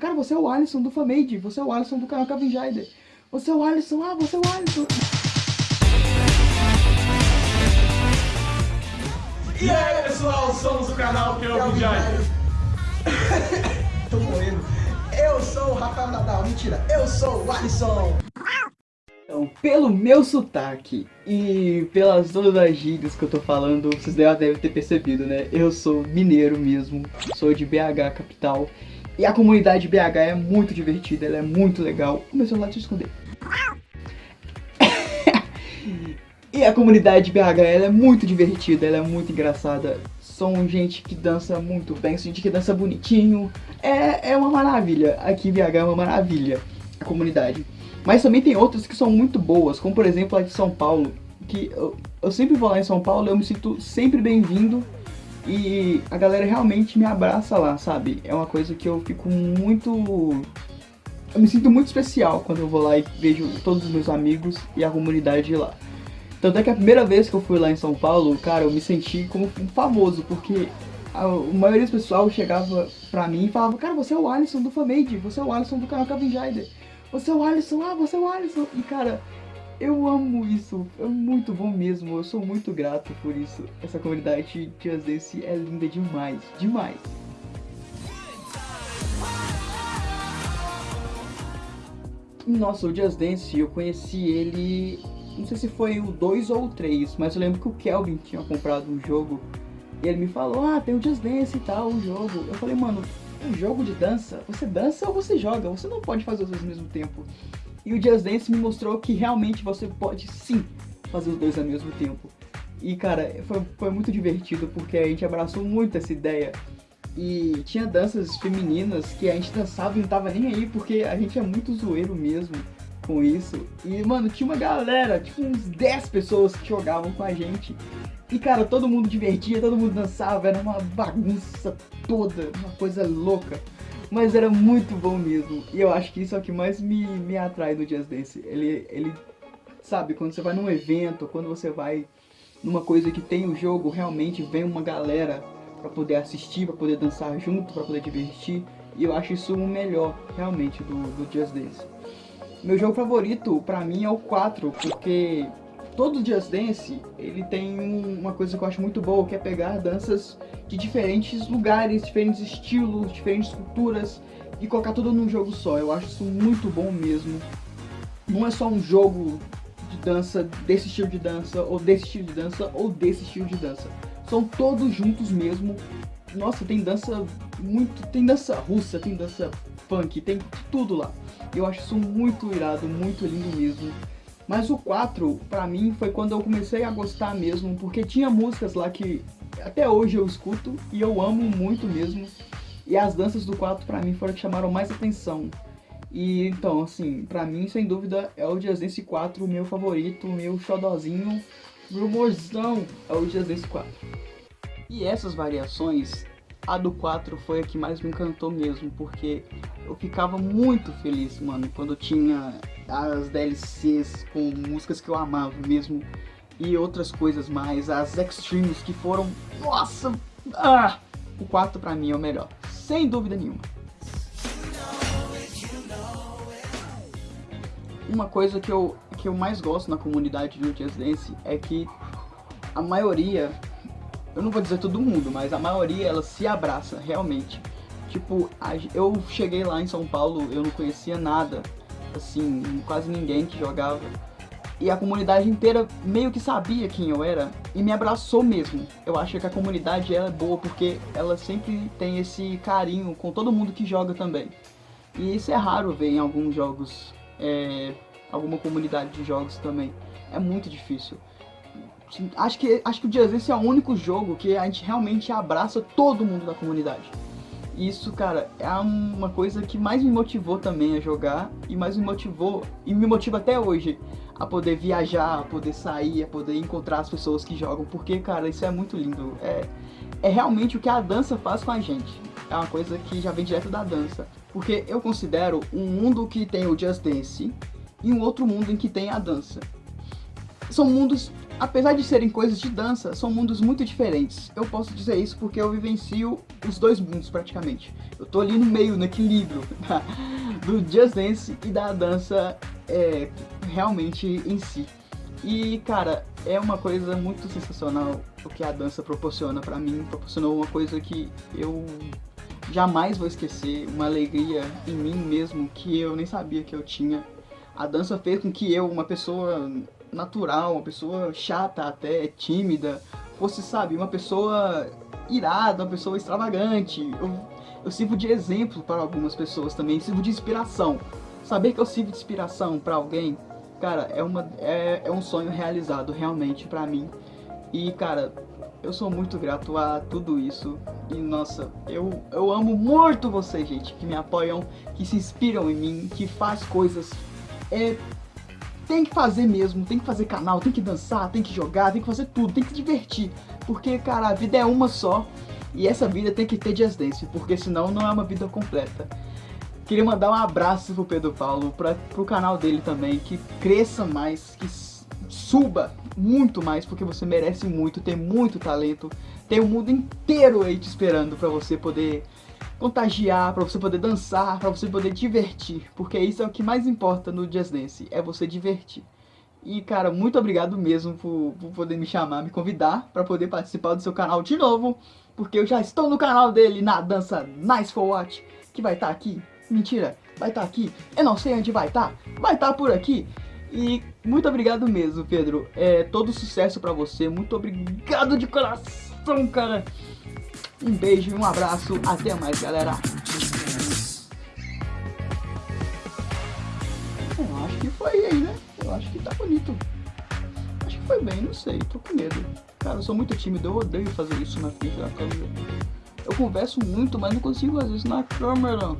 cara, você é o Alisson do Famade, você é o Alisson do canal Kevin Jaider. Você é o Alisson, ah, você é o Alisson. E aí pessoal, somos o canal Kelvin Jaider. Tô morrendo. Eu sou o Rafael Nadal, mentira, eu sou o Alisson. Então, pelo meu sotaque e pelas todas as gírias que eu tô falando, vocês já devem ter percebido, né? Eu sou mineiro mesmo, sou de BH capital. E a comunidade BH é muito divertida, ela é muito legal. O meu celular esconder. e a comunidade BH ela é muito divertida, ela é muito engraçada. São gente que dança muito bem, são gente que dança bonitinho. É, é uma maravilha. Aqui BH é uma maravilha, a comunidade. Mas também tem outras que são muito boas, como por exemplo a de São Paulo, que eu, eu sempre vou lá em São Paulo, eu me sinto sempre bem-vindo e a galera realmente me abraça lá, sabe? É uma coisa que eu fico muito... Eu me sinto muito especial quando eu vou lá e vejo todos os meus amigos e a comunidade lá. Tanto é que a primeira vez que eu fui lá em São Paulo, cara, eu me senti como um famoso, porque a, maioria do pessoal chegava pra mim e falava, cara, você é o Alisson do Famade, você é o Alisson do canal Kevin você é o Alisson, ah, você é o Alisson. E cara, eu amo isso, é muito bom mesmo, eu sou muito grato por isso. Essa comunidade de Dance é linda demais, demais. Nossa, o Just Dance, eu conheci ele, não sei se foi o 2 ou o 3, mas eu lembro que o Kelvin tinha comprado um jogo e ele me falou, ah, tem o Just Dance e tal, o jogo. Eu falei, mano, um jogo de dança, você dança ou você joga, você não pode fazer os dois ao mesmo tempo. E o Just Dance me mostrou que realmente você pode sim fazer os dois ao mesmo tempo. E cara, foi, foi muito divertido porque a gente abraçou muito essa ideia. E tinha danças femininas que a gente dançava e não tava nem aí porque a gente é muito zoeiro mesmo com isso. E mano, tinha uma galera, tipo uns 10 pessoas que jogavam com a gente. E cara, todo mundo divertia, todo mundo dançava, era uma bagunça toda, uma coisa louca. Mas era muito bom mesmo. E eu acho que isso é o que mais me, me atrai no Jazz Dance. Ele, ele, sabe, quando você vai num evento, quando você vai numa coisa que tem o jogo, realmente vem uma galera para poder assistir, para poder dançar junto, para poder divertir. E eu acho isso o melhor, realmente, do, do Just Dance. Meu jogo favorito, pra mim, é o 4, porque todo Just Dance, ele tem uma coisa que eu acho muito boa, que é pegar danças de diferentes lugares, diferentes estilos, diferentes culturas e colocar tudo num jogo só. Eu acho isso muito bom mesmo. Não é só um jogo de dança desse estilo de dança, ou desse estilo de dança, ou desse estilo de dança. São todos juntos mesmo. Nossa, tem dança muito... tem dança russa, tem dança funk, tem tudo lá. Eu acho isso muito irado, muito lindo mesmo. Mas o 4, pra mim, foi quando eu comecei a gostar mesmo, porque tinha músicas lá que até hoje eu escuto e eu amo muito mesmo. E as danças do 4 pra mim foram que chamaram mais atenção. E então, assim, pra mim, sem dúvida, é o Just Dance 4 o meu favorito, meu xodozinho, meu morzão, é o Just Dance 4. E essas variações, a do 4 foi a que mais me encantou mesmo, porque eu ficava muito feliz, mano, quando tinha as DLCs com músicas que eu amava mesmo e outras coisas mais, as Extremes que foram, nossa, ah, o 4 pra mim é o melhor, sem dúvida nenhuma. Uma coisa que eu, que eu mais gosto na comunidade do Just Dance é que a maioria, eu não vou dizer todo mundo, mas a maioria ela se abraça realmente. Tipo, eu cheguei lá em São Paulo, eu não conhecia nada assim, quase ninguém que jogava. E a comunidade inteira meio que sabia quem eu era e me abraçou mesmo. Eu acho que a comunidade ela é boa porque ela sempre tem esse carinho com todo mundo que joga também. E isso é raro ver em alguns jogos, é, alguma comunidade de jogos também. É muito difícil. Acho que, acho que o Dance é o único jogo que a gente realmente abraça todo mundo da comunidade isso, cara, é uma coisa que mais me motivou também a jogar e mais me motivou e me motiva até hoje a poder viajar, a poder sair, a poder encontrar as pessoas que jogam, porque, cara, isso é muito lindo. É, é realmente o que a dança faz com a gente. É uma coisa que já vem direto da dança. Porque eu considero um mundo que tem o Just Dance e um outro mundo em que tem a dança. São mundos apesar de serem coisas de dança, são mundos muito diferentes. Eu posso dizer isso porque eu vivencio os dois mundos praticamente. Eu tô ali no meio, no equilíbrio do Just Dance e da dança é, realmente em si. E cara, é uma coisa muito sensacional o que a dança proporciona para mim. Proporcionou uma coisa que eu jamais vou esquecer, uma alegria em mim mesmo que eu nem sabia que eu tinha. A dança fez com que eu, uma pessoa natural, uma pessoa chata até, tímida, fosse, sabe, uma pessoa irada, uma pessoa extravagante. Eu, eu sirvo de exemplo para algumas pessoas também, sirvo de inspiração. Saber que eu sirvo de inspiração para alguém, cara, é, uma, é, é um sonho realizado realmente para mim. E, cara, eu sou muito grato a tudo isso. E, nossa, eu, eu amo muito vocês, gente, que me apoiam, que se inspiram em mim, que faz coisas é, tem que fazer mesmo, tem que fazer canal, tem que dançar, tem que jogar, tem que fazer tudo, tem que divertir. Porque, cara, a vida é uma só e essa vida tem que ter Just Dance, porque senão não é uma vida completa. Queria mandar um abraço pro Pedro Paulo, pra, pro canal dele também, que cresça mais, que suba muito mais, porque você merece muito, tem muito talento, tem o mundo inteiro aí te esperando pra você poder contagiar, para você poder dançar, para você poder divertir, porque isso é o que mais importa no Just Dance, é você divertir. E cara, muito obrigado mesmo por, por poder me chamar, me convidar para poder participar do seu canal de novo, porque eu já estou no canal dele na dança Nice for Watch, que vai estar tá aqui. Mentira, vai estar tá aqui. Eu não sei onde vai estar, tá. vai estar tá por aqui. E muito obrigado mesmo, Pedro. É, todo sucesso pra você. Muito obrigado de coração, cara. Um beijo e um abraço. Até mais, galera. Eu acho que foi aí, né? Eu acho que tá bonito. Acho que foi bem, não sei. Tô com medo. Cara, eu sou muito tímido. Eu odeio fazer isso na frente da câmera. Eu converso muito, mas não consigo fazer isso na câmera.